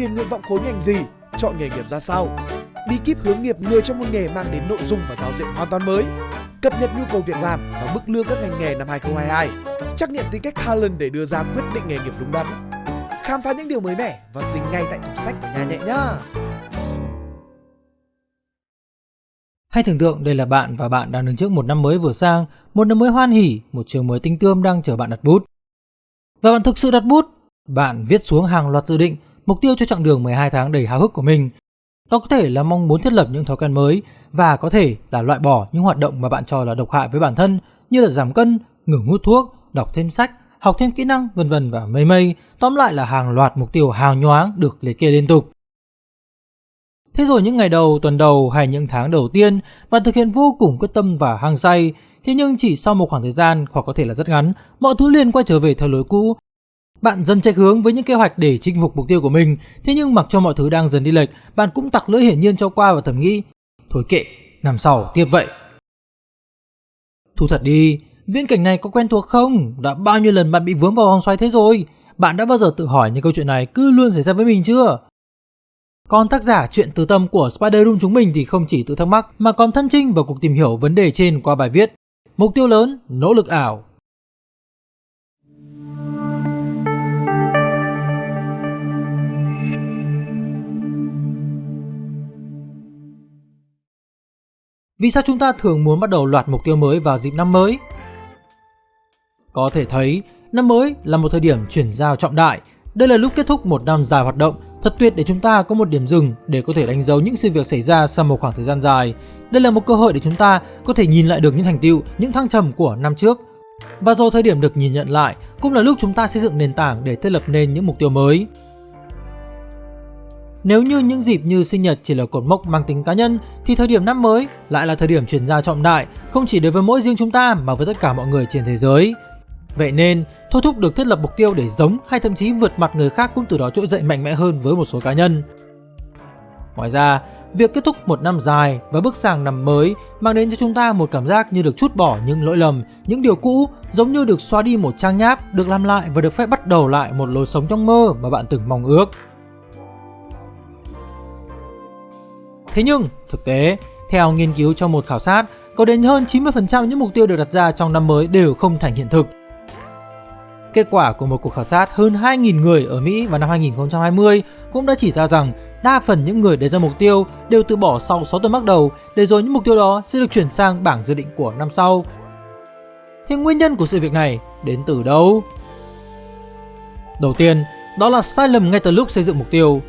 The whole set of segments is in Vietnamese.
điền nguyện vọng khối ngành gì, chọn nghề nghiệp ra sao. Bí kíp hướng nghiệp người trong một nghề mang đến nội dung và giáo diện hoàn toàn mới. Cập nhật nhu cầu việc làm và mức lương các ngành nghề năm 2022. Trắc nghiệm tính cách talent để đưa ra quyết định nghề nghiệp đúng đắn. Khám phá những điều mới mẻ và dính ngay tại tủ sách của nhà nhẹ nhá. Hãy tưởng tượng đây là bạn và bạn đang đứng trước một năm mới vừa sang, một năm mới hoan hỉ, một trường mới tinh tươm đang chờ bạn đặt bút. Và bạn thực sự đặt bút, bạn viết xuống hàng loạt dự định, mục tiêu cho chặng đường 12 tháng đầy háo hức của mình. Đó có thể là mong muốn thiết lập những thói quen mới và có thể là loại bỏ những hoạt động mà bạn cho là độc hại với bản thân như là giảm cân, ngừng hút thuốc, đọc thêm sách, học thêm kỹ năng vân vân và mây mây. Tóm lại là hàng loạt mục tiêu hào nhoáng được liệt kê liên tục. Thế rồi những ngày đầu, tuần đầu hay những tháng đầu tiên, bạn thực hiện vô cùng quyết tâm và hăng say. Thế nhưng chỉ sau một khoảng thời gian hoặc có thể là rất ngắn, mọi thứ liền quay trở về theo lối cũ. Bạn dần chạy hướng với những kế hoạch để chinh phục mục tiêu của mình. Thế nhưng mặc cho mọi thứ đang dần đi lệch, bạn cũng tặc lưỡi hiển nhiên cho qua và thầm nghĩ, thôi kệ, năm sau tiếp vậy. Thu thật đi, viễn cảnh này có quen thuộc không? Đã bao nhiêu lần bạn bị vướng vào vòng xoay thế rồi? Bạn đã bao giờ tự hỏi những câu chuyện này cứ luôn xảy ra với mình chưa? Còn tác giả chuyện từ tâm của Spider Room chúng mình thì không chỉ tự thắc mắc mà còn thân trinh vào cuộc tìm hiểu vấn đề trên qua bài viết Mục tiêu lớn, nỗ lực ảo. Vì sao chúng ta thường muốn bắt đầu loạt mục tiêu mới vào dịp năm mới? Có thể thấy, năm mới là một thời điểm chuyển giao trọng đại. Đây là lúc kết thúc một năm dài hoạt động Thật tuyệt để chúng ta có một điểm dừng để có thể đánh dấu những sự việc xảy ra sau một khoảng thời gian dài. Đây là một cơ hội để chúng ta có thể nhìn lại được những thành tựu, những thăng trầm của năm trước. Và rồi thời điểm được nhìn nhận lại cũng là lúc chúng ta xây dựng nền tảng để thiết lập nên những mục tiêu mới. Nếu như những dịp như sinh nhật chỉ là cột mốc mang tính cá nhân thì thời điểm năm mới lại là thời điểm chuyển ra trọng đại không chỉ đối với mỗi riêng chúng ta mà với tất cả mọi người trên thế giới. Vậy nên, thôi thúc được thiết lập mục tiêu để giống hay thậm chí vượt mặt người khác cũng từ đó trỗi dậy mạnh mẽ hơn với một số cá nhân. Ngoài ra, việc kết thúc một năm dài và bước sang năm mới mang đến cho chúng ta một cảm giác như được chút bỏ những lỗi lầm, những điều cũ giống như được xóa đi một trang nháp, được làm lại và được phép bắt đầu lại một lối sống trong mơ mà bạn từng mong ước. Thế nhưng, thực tế, theo nghiên cứu trong một khảo sát, có đến hơn 90% những mục tiêu được đặt ra trong năm mới đều không thành hiện thực. Kết quả của một cuộc khảo sát hơn 2.000 người ở Mỹ vào năm 2020 cũng đã chỉ ra rằng đa phần những người đề ra mục tiêu đều từ bỏ sau 6 tuần bắt đầu để rồi những mục tiêu đó sẽ được chuyển sang bảng dự định của năm sau. Thế nguyên nhân của sự việc này đến từ đâu? Đầu tiên, đó là sai lầm ngay từ lúc xây dựng mục tiêu.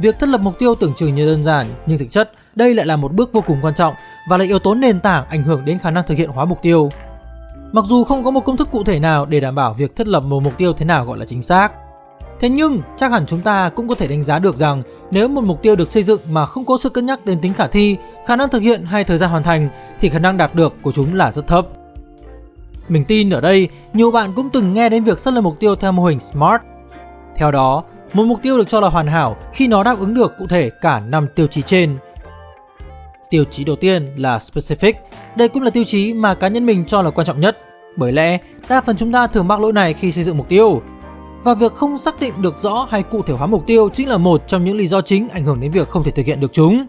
Việc thiết lập mục tiêu tưởng chừng như đơn giản nhưng thực chất đây lại là một bước vô cùng quan trọng và là yếu tố nền tảng ảnh hưởng đến khả năng thực hiện hóa mục tiêu. Mặc dù không có một công thức cụ thể nào để đảm bảo việc thiết lập một mục tiêu thế nào gọi là chính xác. Thế nhưng, chắc hẳn chúng ta cũng có thể đánh giá được rằng nếu một mục tiêu được xây dựng mà không có sự cân nhắc đến tính khả thi, khả năng thực hiện hay thời gian hoàn thành thì khả năng đạt được của chúng là rất thấp. Mình tin ở đây, nhiều bạn cũng từng nghe đến việc xác lập mục tiêu theo mô hình SMART. Theo đó, một mục tiêu được cho là hoàn hảo khi nó đáp ứng được cụ thể cả 5 tiêu chí trên. Tiêu chí đầu tiên là specific. Đây cũng là tiêu chí mà cá nhân mình cho là quan trọng nhất. Bởi lẽ, đa phần chúng ta thường mắc lỗi này khi xây dựng mục tiêu. Và việc không xác định được rõ hay cụ thể hóa mục tiêu chính là một trong những lý do chính ảnh hưởng đến việc không thể thực hiện được chúng.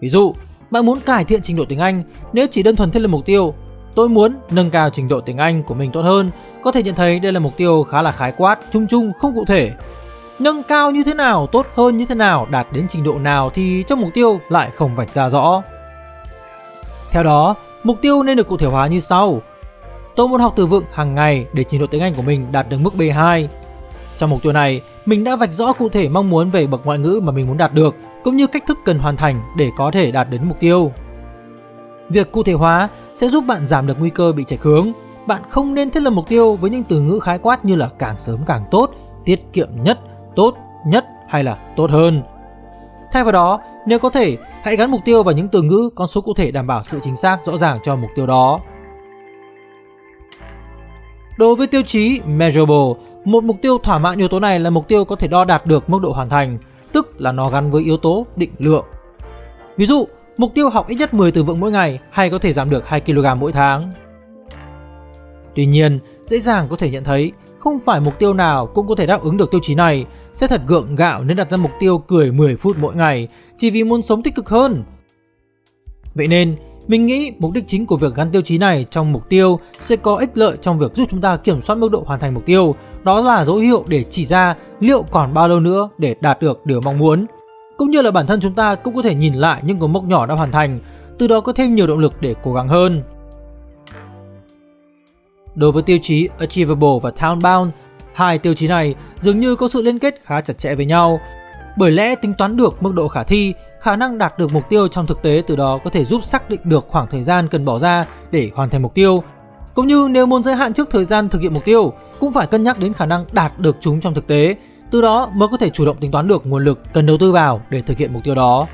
Ví dụ, bạn muốn cải thiện trình độ tiếng Anh, nếu chỉ đơn thuần thiết lập mục tiêu, tôi muốn nâng cao trình độ tiếng Anh của mình tốt hơn, có thể nhận thấy đây là mục tiêu khá là khái quát, chung chung, không cụ thể. Nâng cao như thế nào, tốt hơn như thế nào, đạt đến trình độ nào thì trong mục tiêu lại không vạch ra rõ. Theo đó, mục tiêu nên được cụ thể hóa như sau. Tôi muốn học từ vựng hàng ngày để trình độ tiếng Anh của mình đạt được mức B2. Trong mục tiêu này, mình đã vạch rõ cụ thể mong muốn về bậc ngoại ngữ mà mình muốn đạt được, cũng như cách thức cần hoàn thành để có thể đạt đến mục tiêu. Việc cụ thể hóa sẽ giúp bạn giảm được nguy cơ bị chệch hướng. Bạn không nên thiết lập mục tiêu với những từ ngữ khái quát như là càng sớm càng tốt, tiết kiệm nhất, tốt nhất hay là tốt hơn. Thay vào đó, nếu có thể, hãy gắn mục tiêu vào những từ ngữ con số cụ thể đảm bảo sự chính xác rõ ràng cho mục tiêu đó. Đối với tiêu chí measurable, một mục tiêu thỏa mãn yếu tố này là mục tiêu có thể đo đạt được mức độ hoàn thành, tức là nó gắn với yếu tố định lượng. Ví dụ, mục tiêu học ít nhất 10 từ vựng mỗi ngày hay có thể giảm được 2 kg mỗi tháng. Tuy nhiên, dễ dàng có thể nhận thấy không phải mục tiêu nào cũng có thể đáp ứng được tiêu chí này. sẽ thật gượng gạo nếu đặt ra mục tiêu cười 10 phút mỗi ngày chỉ vì muốn sống tích cực hơn. Vậy nên, mình nghĩ mục đích chính của việc gắn tiêu chí này trong mục tiêu sẽ có ích lợi trong việc giúp chúng ta kiểm soát mức độ hoàn thành mục tiêu. Đó là dấu hiệu để chỉ ra liệu còn bao lâu nữa để đạt được điều mong muốn. Cũng như là bản thân chúng ta cũng có thể nhìn lại những cột mốc nhỏ đã hoàn thành, từ đó có thêm nhiều động lực để cố gắng hơn. Đối với tiêu chí Achievable và townbound hai tiêu chí này dường như có sự liên kết khá chặt chẽ với nhau. Bởi lẽ tính toán được mức độ khả thi, khả năng đạt được mục tiêu trong thực tế từ đó có thể giúp xác định được khoảng thời gian cần bỏ ra để hoàn thành mục tiêu. Cũng như nếu muốn giới hạn trước thời gian thực hiện mục tiêu, cũng phải cân nhắc đến khả năng đạt được chúng trong thực tế, từ đó mới có thể chủ động tính toán được nguồn lực cần đầu tư vào để thực hiện mục tiêu đó.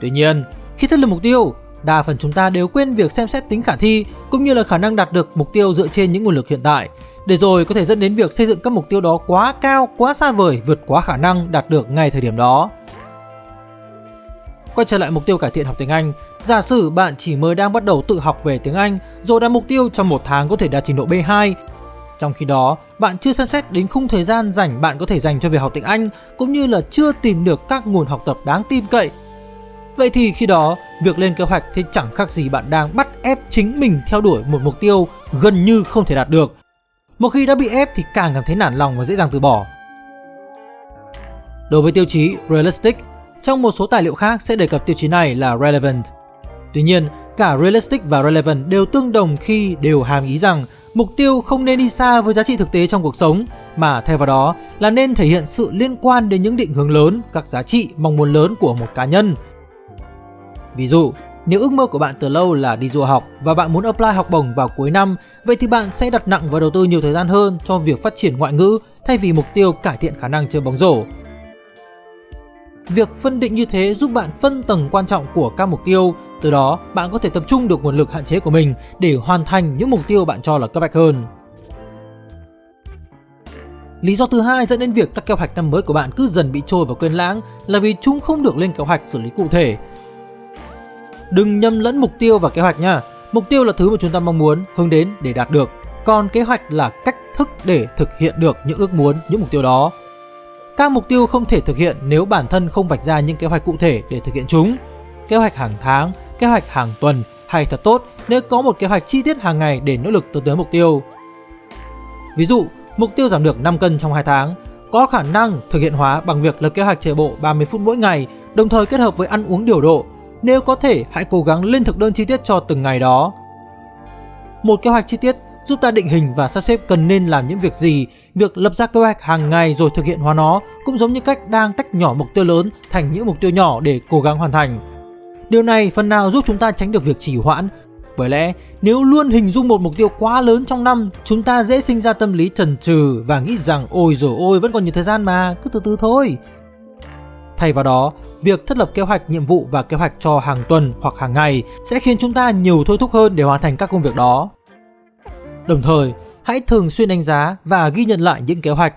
Tuy nhiên, khi thiết lập mục tiêu, đa phần chúng ta đều quên việc xem xét tính khả thi cũng như là khả năng đạt được mục tiêu dựa trên những nguồn lực hiện tại, để rồi có thể dẫn đến việc xây dựng các mục tiêu đó quá cao, quá xa vời, vượt quá khả năng đạt được ngay thời điểm đó. Quay trở lại mục tiêu cải thiện học tiếng Anh, giả sử bạn chỉ mới đang bắt đầu tự học về tiếng Anh rồi đặt mục tiêu trong một tháng có thể đạt trình độ B2. Trong khi đó, bạn chưa xem xét đến khung thời gian rảnh bạn có thể dành cho việc học tiếng Anh cũng như là chưa tìm được các nguồn học tập đáng tin cậy Vậy thì khi đó, việc lên kế hoạch thì chẳng khác gì bạn đang bắt ép chính mình theo đuổi một mục tiêu gần như không thể đạt được. Một khi đã bị ép thì càng cảm thấy nản lòng và dễ dàng từ bỏ. Đối với tiêu chí realistic, trong một số tài liệu khác sẽ đề cập tiêu chí này là relevant. Tuy nhiên, cả realistic và relevant đều tương đồng khi đều hàm ý rằng mục tiêu không nên đi xa với giá trị thực tế trong cuộc sống, mà thay vào đó là nên thể hiện sự liên quan đến những định hướng lớn, các giá trị, mong muốn lớn của một cá nhân, Ví dụ, nếu ước mơ của bạn từ lâu là đi du học và bạn muốn apply học bổng vào cuối năm, vậy thì bạn sẽ đặt nặng và đầu tư nhiều thời gian hơn cho việc phát triển ngoại ngữ thay vì mục tiêu cải thiện khả năng chơi bóng rổ. Việc phân định như thế giúp bạn phân tầng quan trọng của các mục tiêu, từ đó bạn có thể tập trung được nguồn lực hạn chế của mình để hoàn thành những mục tiêu bạn cho là cấp bách hơn. Lý do thứ hai dẫn đến việc các kế hoạch năm mới của bạn cứ dần bị trôi vào quên lãng là vì chúng không được lên kế hoạch xử lý cụ thể Đừng nhầm lẫn mục tiêu và kế hoạch nha. Mục tiêu là thứ mà chúng ta mong muốn hướng đến để đạt được, còn kế hoạch là cách thức để thực hiện được những ước muốn, những mục tiêu đó. Các mục tiêu không thể thực hiện nếu bản thân không vạch ra những kế hoạch cụ thể để thực hiện chúng. Kế hoạch hàng tháng, kế hoạch hàng tuần hay thật tốt nếu có một kế hoạch chi tiết hàng ngày để nỗ lực tiến tới mục tiêu. Ví dụ, mục tiêu giảm được 5 cân trong 2 tháng có khả năng thực hiện hóa bằng việc lập kế hoạch chạy bộ 30 phút mỗi ngày, đồng thời kết hợp với ăn uống điều độ nếu có thể, hãy cố gắng lên thực đơn chi tiết cho từng ngày đó. Một kế hoạch chi tiết giúp ta định hình và sắp xếp cần nên làm những việc gì. Việc lập ra kế hoạch hàng ngày rồi thực hiện hóa nó cũng giống như cách đang tách nhỏ mục tiêu lớn thành những mục tiêu nhỏ để cố gắng hoàn thành. Điều này phần nào giúp chúng ta tránh được việc trì hoãn. Bởi lẽ, nếu luôn hình dung một mục tiêu quá lớn trong năm, chúng ta dễ sinh ra tâm lý trần trừ và nghĩ rằng ôi rồi ôi vẫn còn nhiều thời gian mà, cứ từ từ thôi. Thay vào đó, việc thiết lập kế hoạch nhiệm vụ và kế hoạch cho hàng tuần hoặc hàng ngày sẽ khiến chúng ta nhiều thôi thúc hơn để hoàn thành các công việc đó. Đồng thời, hãy thường xuyên đánh giá và ghi nhận lại những kế hoạch.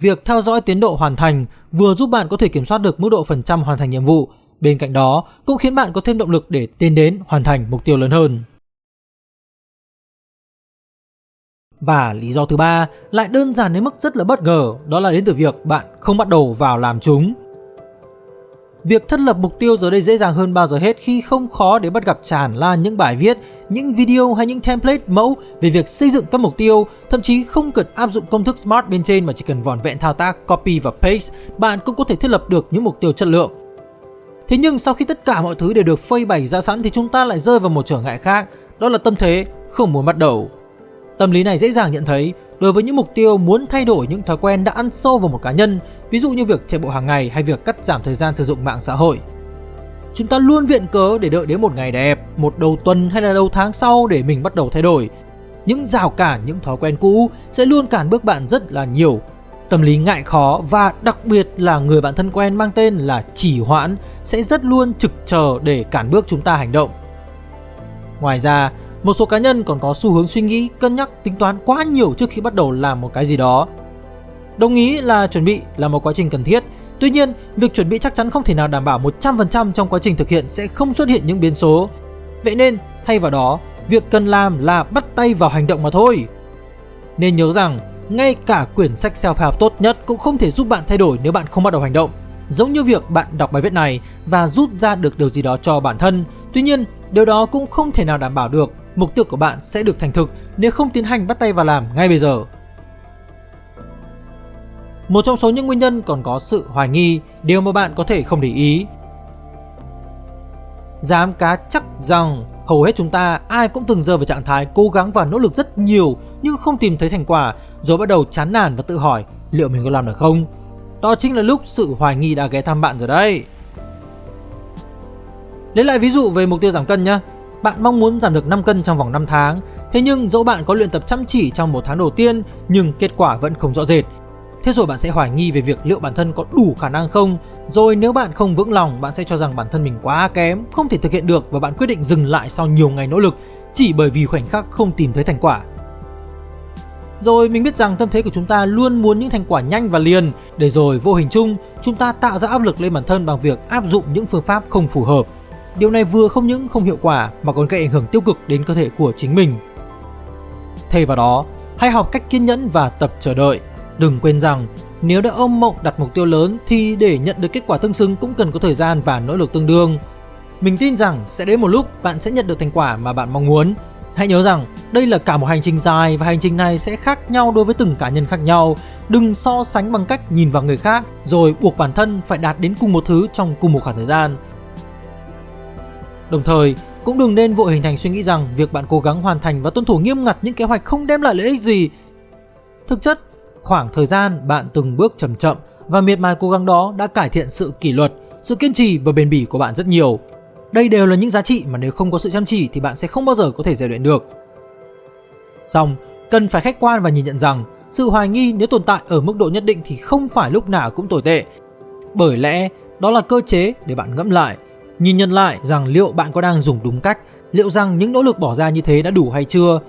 Việc theo dõi tiến độ hoàn thành vừa giúp bạn có thể kiểm soát được mức độ phần trăm hoàn thành nhiệm vụ, bên cạnh đó cũng khiến bạn có thêm động lực để tiến đến hoàn thành mục tiêu lớn hơn. Và lý do thứ ba lại đơn giản đến mức rất là bất ngờ, đó là đến từ việc bạn không bắt đầu vào làm chúng. Việc thiết lập mục tiêu giờ đây dễ dàng hơn bao giờ hết khi không khó để bắt gặp tràn lan những bài viết, những video hay những template mẫu về việc xây dựng các mục tiêu, thậm chí không cần áp dụng công thức SMART bên trên mà chỉ cần vòn vẹn thao tác copy và paste, bạn cũng có thể thiết lập được những mục tiêu chất lượng. Thế nhưng sau khi tất cả mọi thứ đều được phơi bày ra sẵn thì chúng ta lại rơi vào một trở ngại khác, đó là tâm thế không muốn bắt đầu. Tâm lý này dễ dàng nhận thấy đối với những mục tiêu muốn thay đổi những thói quen đã ăn sâu vào một cá nhân, ví dụ như việc chạy bộ hàng ngày hay việc cắt giảm thời gian sử dụng mạng xã hội. Chúng ta luôn viện cớ để đợi đến một ngày đẹp, một đầu tuần hay là đầu tháng sau để mình bắt đầu thay đổi. Những rào cản, những thói quen cũ sẽ luôn cản bước bạn rất là nhiều. Tâm lý ngại khó và đặc biệt là người bạn thân quen mang tên là chỉ hoãn sẽ rất luôn trực chờ để cản bước chúng ta hành động. Ngoài ra, một số cá nhân còn có xu hướng suy nghĩ, cân nhắc, tính toán quá nhiều trước khi bắt đầu làm một cái gì đó. Đồng ý là chuẩn bị là một quá trình cần thiết, tuy nhiên việc chuẩn bị chắc chắn không thể nào đảm bảo 100% trong quá trình thực hiện sẽ không xuất hiện những biến số. Vậy nên, thay vào đó, việc cần làm là bắt tay vào hành động mà thôi. Nên nhớ rằng, ngay cả quyển sách self-help tốt nhất cũng không thể giúp bạn thay đổi nếu bạn không bắt đầu hành động. Giống như việc bạn đọc bài viết này và rút ra được điều gì đó cho bản thân. Tuy nhiên, điều đó cũng không thể nào đảm bảo được mục tiêu của bạn sẽ được thành thực nếu không tiến hành bắt tay vào làm ngay bây giờ. Một trong số những nguyên nhân còn có sự hoài nghi, điều mà bạn có thể không để ý. Dám cá chắc rằng hầu hết chúng ta ai cũng từng rơi vào trạng thái cố gắng và nỗ lực rất nhiều nhưng không tìm thấy thành quả rồi bắt đầu chán nản và tự hỏi liệu mình có làm được không? Đó chính là lúc sự hoài nghi đã ghé thăm bạn rồi đấy. Lấy lại ví dụ về mục tiêu giảm cân nhé. Bạn mong muốn giảm được 5 cân trong vòng 5 tháng, thế nhưng dẫu bạn có luyện tập chăm chỉ trong một tháng đầu tiên nhưng kết quả vẫn không rõ rệt. Thế rồi bạn sẽ hoài nghi về việc liệu bản thân có đủ khả năng không? Rồi nếu bạn không vững lòng bạn sẽ cho rằng bản thân mình quá kém Không thể thực hiện được và bạn quyết định dừng lại sau nhiều ngày nỗ lực Chỉ bởi vì khoảnh khắc không tìm thấy thành quả. Rồi mình biết rằng tâm thế của chúng ta luôn muốn những thành quả nhanh và liền. Để rồi vô hình chung chúng ta tạo ra áp lực lên bản thân bằng việc áp dụng những phương pháp không phù hợp. Điều này vừa không những không hiệu quả mà còn gây ảnh hưởng tiêu cực đến cơ thể của chính mình. Thay vào đó, hãy học cách kiên nhẫn và tập chờ đợi. Đừng quên rằng nếu đã ôm mộng đặt mục tiêu lớn thì để nhận được kết quả tương xứng cũng cần có thời gian và nỗ lực tương đương. Mình tin rằng sẽ đến một lúc bạn sẽ nhận được thành quả mà bạn mong muốn. Hãy nhớ rằng đây là cả một hành trình dài và hành trình này sẽ khác nhau đối với từng cá nhân khác nhau. Đừng so sánh bằng cách nhìn vào người khác rồi buộc bản thân phải đạt đến cùng một thứ trong cùng một khoảng thời gian. Đồng thời, cũng đừng nên vội hình thành suy nghĩ rằng việc bạn cố gắng hoàn thành và tuân thủ nghiêm ngặt những kế hoạch không đem lại lợi ích gì. Thực chất, khoảng thời gian bạn từng bước chậm chậm và miệt mài cố gắng đó đã cải thiện sự kỷ luật, sự kiên trì và bền bỉ của bạn rất nhiều. Đây đều là những giá trị mà nếu không có sự chăm chỉ thì bạn sẽ không bao giờ có thể rèn luyện được. Xong, cần phải khách quan và nhìn nhận rằng sự hoài nghi nếu tồn tại ở mức độ nhất định thì không phải lúc nào cũng tồi tệ. Bởi lẽ đó là cơ chế để bạn ngẫm lại, nhìn nhận lại rằng liệu bạn có đang dùng đúng cách, liệu rằng những nỗ lực bỏ ra như thế đã đủ hay chưa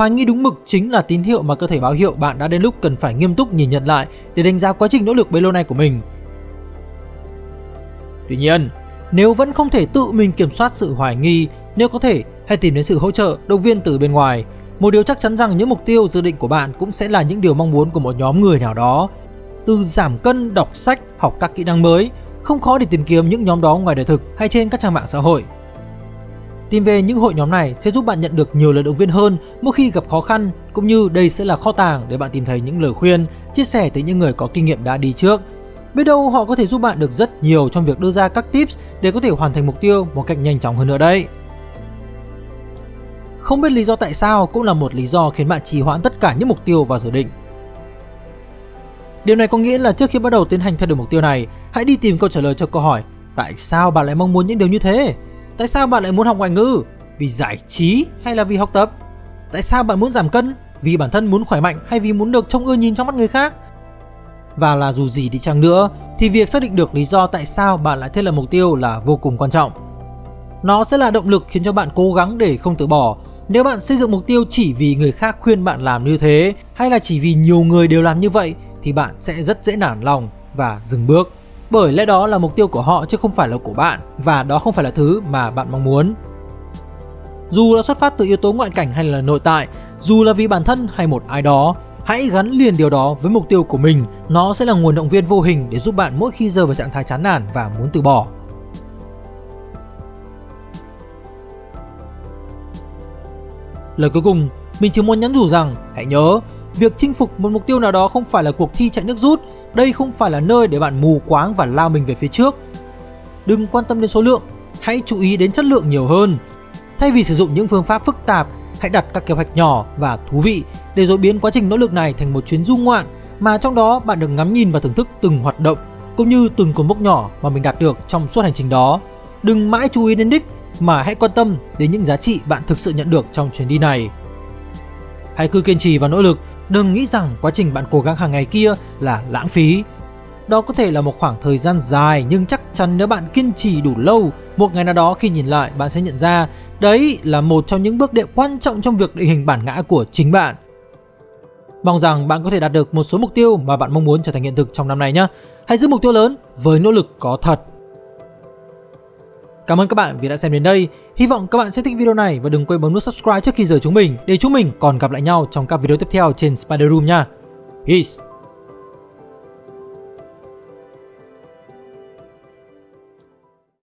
Hoài nghi đúng mực chính là tín hiệu mà cơ thể báo hiệu bạn đã đến lúc cần phải nghiêm túc nhìn nhận lại để đánh giá quá trình nỗ lực bấy lâu nay của mình. Tuy nhiên, nếu vẫn không thể tự mình kiểm soát sự hoài nghi, nếu có thể, hãy tìm đến sự hỗ trợ, động viên từ bên ngoài. Một điều chắc chắn rằng những mục tiêu dự định của bạn cũng sẽ là những điều mong muốn của một nhóm người nào đó. Từ giảm cân, đọc sách, học các kỹ năng mới, không khó để tìm kiếm những nhóm đó ngoài đời thực hay trên các trang mạng xã hội. Tìm về những hội nhóm này sẽ giúp bạn nhận được nhiều lời động viên hơn mỗi khi gặp khó khăn, cũng như đây sẽ là kho tàng để bạn tìm thấy những lời khuyên, chia sẻ từ những người có kinh nghiệm đã đi trước. Biết đâu họ có thể giúp bạn được rất nhiều trong việc đưa ra các tips để có thể hoàn thành mục tiêu một cách nhanh chóng hơn nữa đấy. Không biết lý do tại sao cũng là một lý do khiến bạn trì hoãn tất cả những mục tiêu và dự định. Điều này có nghĩa là trước khi bắt đầu tiến hành theo đuổi mục tiêu này, hãy đi tìm câu trả lời cho câu hỏi Tại sao bạn lại mong muốn những điều như thế? Tại sao bạn lại muốn học ngoại ngữ? Vì giải trí hay là vì học tập? Tại sao bạn muốn giảm cân? Vì bản thân muốn khỏe mạnh hay vì muốn được trông ưa nhìn trong mắt người khác? Và là dù gì đi chăng nữa, thì việc xác định được lý do tại sao bạn lại thiết lập mục tiêu là vô cùng quan trọng. Nó sẽ là động lực khiến cho bạn cố gắng để không từ bỏ. Nếu bạn xây dựng mục tiêu chỉ vì người khác khuyên bạn làm như thế, hay là chỉ vì nhiều người đều làm như vậy, thì bạn sẽ rất dễ nản lòng và dừng bước bởi lẽ đó là mục tiêu của họ chứ không phải là của bạn và đó không phải là thứ mà bạn mong muốn. Dù là xuất phát từ yếu tố ngoại cảnh hay là nội tại, dù là vì bản thân hay một ai đó, hãy gắn liền điều đó với mục tiêu của mình. Nó sẽ là nguồn động viên vô hình để giúp bạn mỗi khi rơi vào trạng thái chán nản và muốn từ bỏ. Lời cuối cùng, mình chỉ muốn nhắn nhủ rằng hãy nhớ, việc chinh phục một mục tiêu nào đó không phải là cuộc thi chạy nước rút đây không phải là nơi để bạn mù quáng và lao mình về phía trước. Đừng quan tâm đến số lượng, hãy chú ý đến chất lượng nhiều hơn. Thay vì sử dụng những phương pháp phức tạp, hãy đặt các kế hoạch nhỏ và thú vị để rồi biến quá trình nỗ lực này thành một chuyến du ngoạn mà trong đó bạn được ngắm nhìn và thưởng thức từng hoạt động cũng như từng cột mốc nhỏ mà mình đạt được trong suốt hành trình đó. Đừng mãi chú ý đến đích mà hãy quan tâm đến những giá trị bạn thực sự nhận được trong chuyến đi này. Hãy cứ kiên trì và nỗ lực Đừng nghĩ rằng quá trình bạn cố gắng hàng ngày kia là lãng phí. Đó có thể là một khoảng thời gian dài nhưng chắc chắn nếu bạn kiên trì đủ lâu, một ngày nào đó khi nhìn lại bạn sẽ nhận ra đấy là một trong những bước đệm quan trọng trong việc định hình bản ngã của chính bạn. Mong rằng bạn có thể đạt được một số mục tiêu mà bạn mong muốn trở thành hiện thực trong năm nay nhé. Hãy giữ mục tiêu lớn với nỗ lực có thật. Cảm ơn các bạn vì đã xem đến đây. Hy vọng các bạn sẽ thích video này và đừng quên bấm nút subscribe trước khi rời chúng mình để chúng mình còn gặp lại nhau trong các video tiếp theo trên Spider Room nha. Peace!